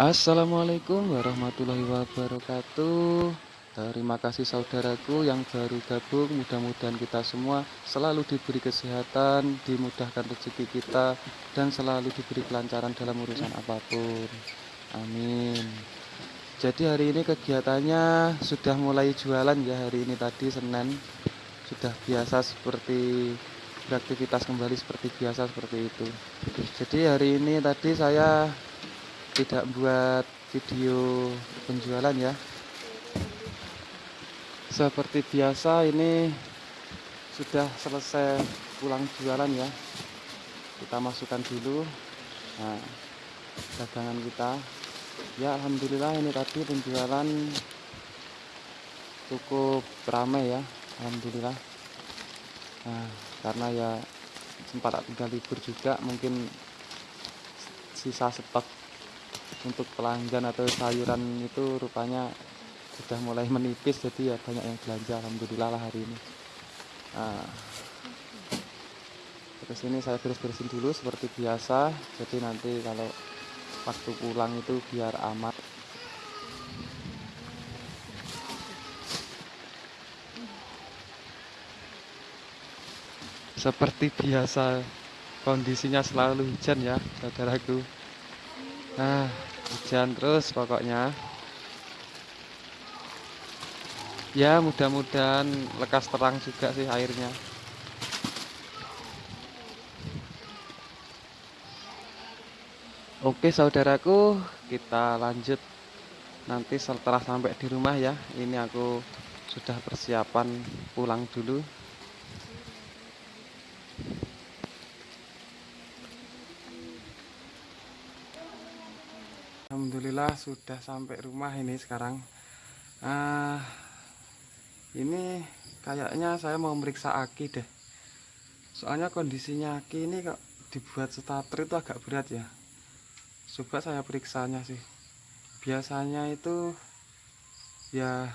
Assalamualaikum warahmatullahi wabarakatuh. Terima kasih saudaraku yang baru gabung. Mudah-mudahan kita semua selalu diberi kesehatan Dimudahkan rezeki kita Dan selalu diberi kelancaran dalam urusan apa pun. Amin. Jadi hari ini kegiatannya sudah mulai jualan ya Hari ini tadi Senin. Sudah biasa seperti beraktivitas kembali seperti biasa seperti itu. Jadi hari ini tadi saya tidak buat video penjualan ya. Seperti biasa ini sudah selesai pulang jualan ya. Kita masukkan dulu nah dagangan kita. Ya Alhamdulillah ini tadi penjualan cukup ramai ya Alhamdulillah. Nah karena ya sempat tinggal libur juga mungkin sisa stok untuk pelanggan atau sayuran itu rupanya sudah mulai menipis jadi ya banyak yang belanja alhamdulillah lah hari ini. Nah, terus ini saya beres-beresin dulu seperti biasa jadi nanti kalau waktu pulang itu biar amat seperti biasa kondisinya selalu hujan ya saudaraku. Nah hujan terus pokoknya. Ya mudah-mudahan lekas terang juga sih airnya. Oke saudaraku kita lanjut nanti setelah sampai di rumah ya. Ini aku sudah persiapan pulang dulu Alhamdulillah sudah sampai rumah ini sekarang. Uh, ini kayaknya saya mau meriksa aki deh. Soalnya kondisinya aki ini kok dibuat starter itu agak berat ya. Coba saya periksanya sih. Biasanya itu ya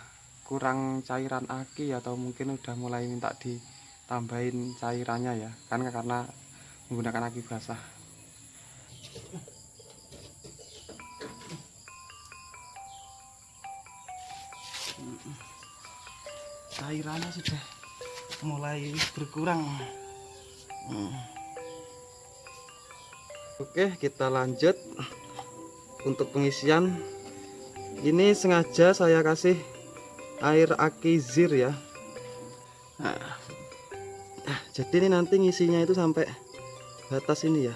kurang cairan aki atau mungkin udah mulai minta ditambahin cairannya ya. Kan karena menggunakan aki basah cairannya sudah mulai berkurang. Hmm. oke kita lanjut. Untuk pengisian ini sengaja saya kasih air aki zir ya. Nah, nah jadi ini nanti ngisinya itu sampai batas ini ya.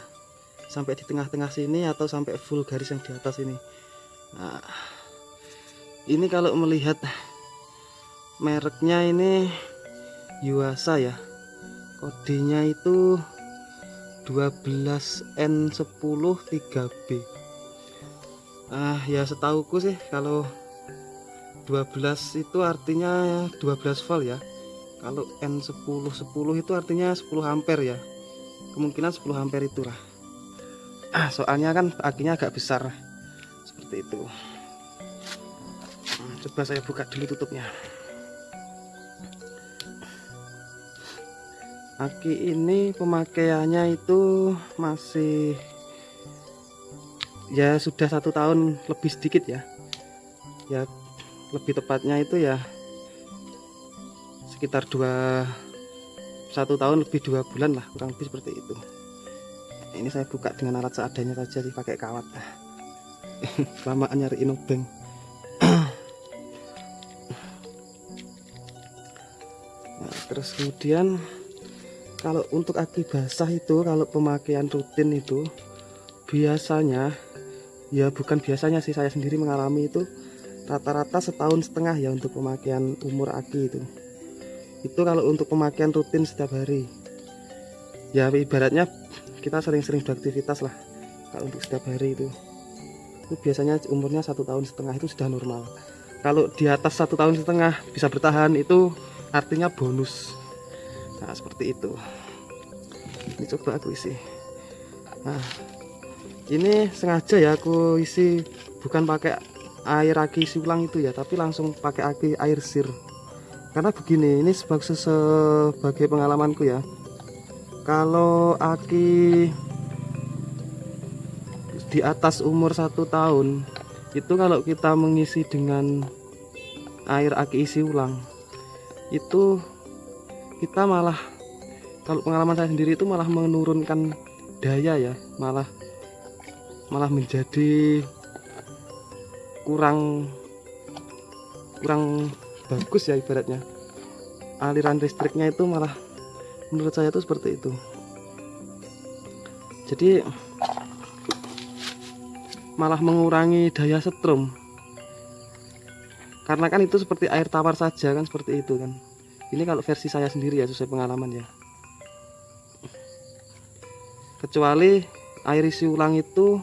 Sampai di tengah-tengah sini atau sampai full garis yang di atas ini. Nah ini kalau melihat mereknya ini Yuasa ya. Kodenya itu 12N10 3B ah ya setauku sih kalau 12 itu artinya 12 volt ya. Kalau N10 10 itu artinya 10 ampere ya. Kemungkinan 10 ampere itulah. Ah soalnya kan akinya agak besar. Seperti itu. Hmm, coba saya buka dulu tutupnya aki ini pemakaiannya itu masih ya sudah satu tahun lebih sedikit ya. Ya lebih tepatnya itu ya sekitar dua satu tahun lebih dua bulan lah kurang lebih seperti itu. Ini saya buka dengan alat seadanya saja sih pakai kawat. Kelamaan nyariin obeng nah, terus kemudian kalau untuk aki basah itu kalau pemakaian rutin itu biasanya ya bukan biasanya sih saya sendiri mengalami itu rata-rata setahun setengah ya untuk pemakaian umur aki itu. Itu kalau untuk pemakaian rutin setiap hari. Ya ibaratnya kita sering-sering beraktivitas lah kalau untuk setiap hari itu. Itu biasanya umurnya satu tahun setengah itu sudah normal. Kalau di atas satu tahun setengah bisa bertahan itu artinya bonus nah seperti itu. Ini coba aku isi. Nah ini sengaja ya aku isi bukan pakai air aki isi ulang itu ya tapi langsung pakai aki air sir. Karena begini ini sebagai sebagai pengalamanku ya. Kalau aki di atas umur satu tahun itu kalau kita mengisi dengan air aki isi ulang itu kita malah kalau pengalaman saya sendiri itu malah menurunkan daya ya malah malah menjadi kurang kurang bagus ya ibaratnya. Aliran listriknya itu malah menurut saya itu seperti itu. Jadi malah mengurangi daya setrum. Karena kan itu seperti air tawar saja kan seperti itu kan ini kalau versi saya sendiri ya sesuai pengalaman ya. Kecuali air isi ulang itu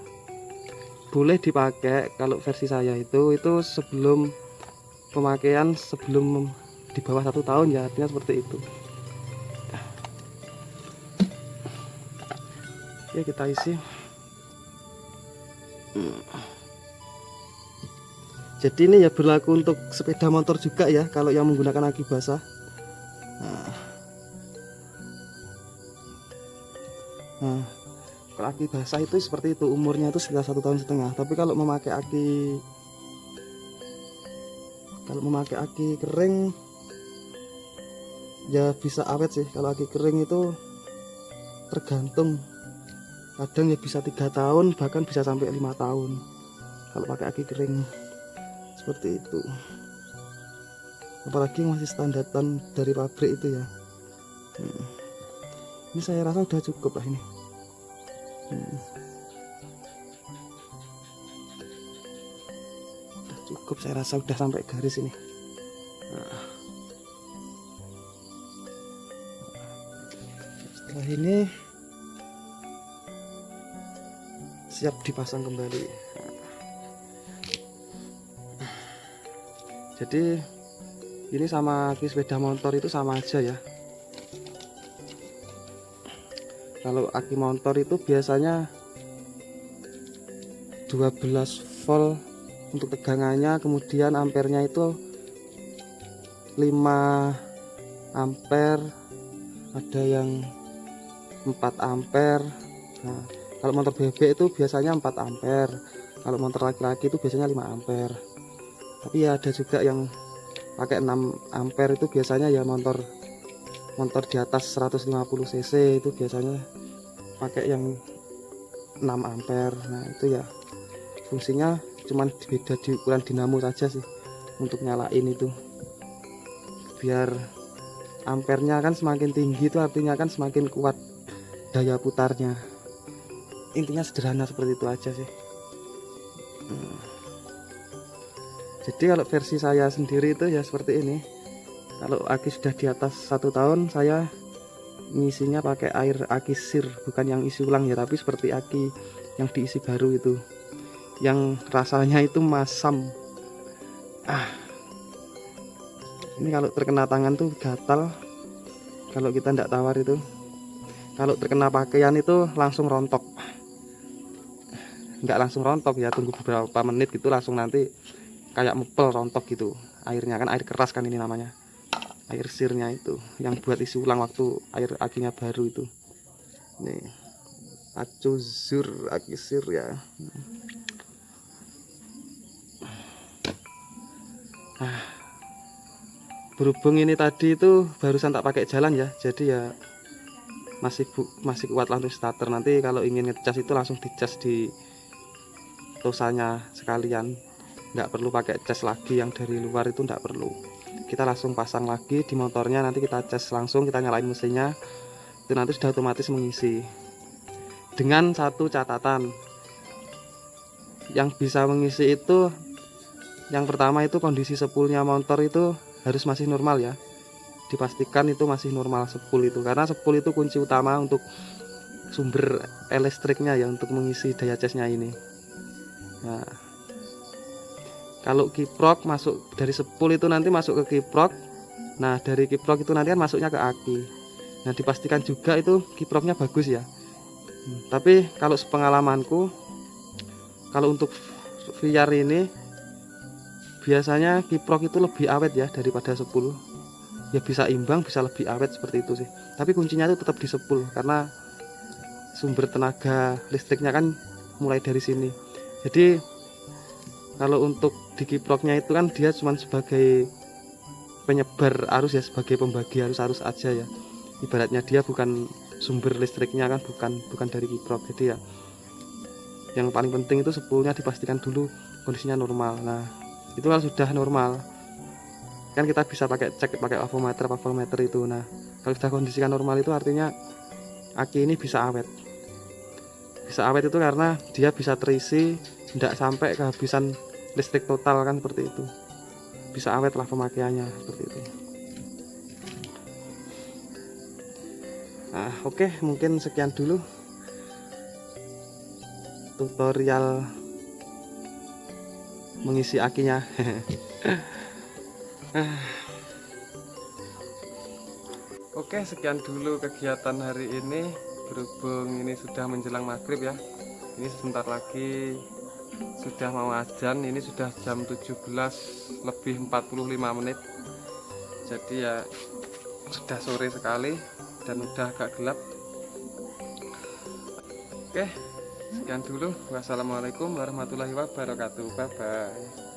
boleh dipakai kalau versi saya itu itu sebelum pemakaian sebelum di bawah satu tahun ya artinya seperti itu. Ya kita isi. Jadi ini ya berlaku untuk sepeda motor juga ya kalau yang menggunakan aki basah nah, nah kalau aki basah itu seperti itu umurnya itu sekitar satu tahun setengah. Tapi kalau memakai aki kalau memakai aki kering ya bisa awet sih. Kalau aki kering itu tergantung. Kadang ya bisa tiga tahun bahkan bisa sampai lima tahun. Kalau pakai aki kering seperti itu apalagi masih standaran dari pabrik itu ya hmm. ini saya rasa udah cukup lah ini hmm. udah cukup saya rasa udah sampai garis ini setelah ini siap dipasang kembali jadi ini sama aki sepeda motor itu sama aja ya. Kalau aki motor itu biasanya 12 volt untuk tegangannya kemudian ampernya itu 5 ampere ada yang 4 ampere nah, kalau motor bebek itu biasanya 4 ampere kalau motor laki-laki itu biasanya 5 ampere tapi ya ada juga yang pakai 6 ampere itu biasanya ya motor motor di atas 150 cc itu biasanya pakai yang 6 ampere. Nah itu ya fungsinya cuman beda di ukuran dinamo saja sih untuk nyalain itu. Biar ampernya kan semakin tinggi itu artinya kan semakin kuat daya putarnya. Intinya sederhana seperti itu aja sih jadi kalau versi saya sendiri itu ya seperti ini. Kalau aki sudah di atas satu tahun saya ngisinya pakai air aki sir bukan yang isi ulang ya tapi seperti aki yang diisi baru itu. Yang rasanya itu masam. Ah. Ini kalau terkena tangan tuh gatal. Kalau kita tidak tawar itu. Kalau terkena pakaian itu langsung rontok. Nggak langsung rontok ya tunggu beberapa menit gitu langsung nanti kayak mepel rontok gitu. Airnya kan air keras kan ini namanya. Air sirnya itu yang buat isi ulang waktu air akinya baru itu. Nih acuzur aki sir ya. Nah, berhubung ini tadi itu barusan tak pakai jalan ya jadi ya masih bu, masih kuat langsung starter. Nanti kalau ingin ngecas itu langsung dicas di tosanya sekalian nggak perlu pakai cas lagi yang dari luar itu nggak perlu. Kita langsung pasang lagi di motornya nanti kita cas langsung kita nyalain mesinnya. Itu nanti sudah otomatis mengisi. Dengan satu catatan. Yang bisa mengisi itu yang pertama itu kondisi sepulnya motor itu harus masih normal ya. Dipastikan itu masih normal sepul itu. Karena sepul itu kunci utama untuk sumber listriknya ya untuk mengisi daya casnya ini. Nah kalau kiprok masuk dari sepul itu nanti masuk ke kiprok. Nah dari kiprok itu nanti kan masuknya ke aki. Nah dipastikan juga itu kiproknya bagus ya. Hmm, tapi kalau sepengalamanku kalau untuk VR ini biasanya kiprok itu lebih awet ya daripada sepul. Ya bisa imbang bisa lebih awet seperti itu sih. Tapi kuncinya itu tetap di sepul karena sumber tenaga listriknya kan mulai dari sini. Jadi kalau untuk di kiproknya itu kan dia cuma sebagai penyebar arus ya sebagai pembagi arus-arus aja ya. Ibaratnya dia bukan sumber listriknya kan bukan bukan dari kiprok jadi ya yang paling penting itu sepulnya dipastikan dulu kondisinya normal. Nah itu kalau sudah normal. Kan kita bisa pakai cek pakai avometer avometer itu. Nah kalau sudah kondisikan normal itu artinya aki ini bisa awet. Bisa awet itu karena dia bisa terisi tidak sampai kehabisan listrik total kan seperti itu. Bisa awet lah pemakaiannya seperti itu. Nah oke mungkin sekian dulu tutorial mengisi akinya. Oke sekian dulu kegiatan hari ini. Berhubung ini sudah menjelang maghrib ya. Ini sebentar lagi sudah mau ajan ini sudah jam 17 lebih 45 menit. Jadi ya sudah sore sekali dan udah agak gelap. Oke sekian dulu. Wassalamualaikum warahmatullahi wabarakatuh. Bye bye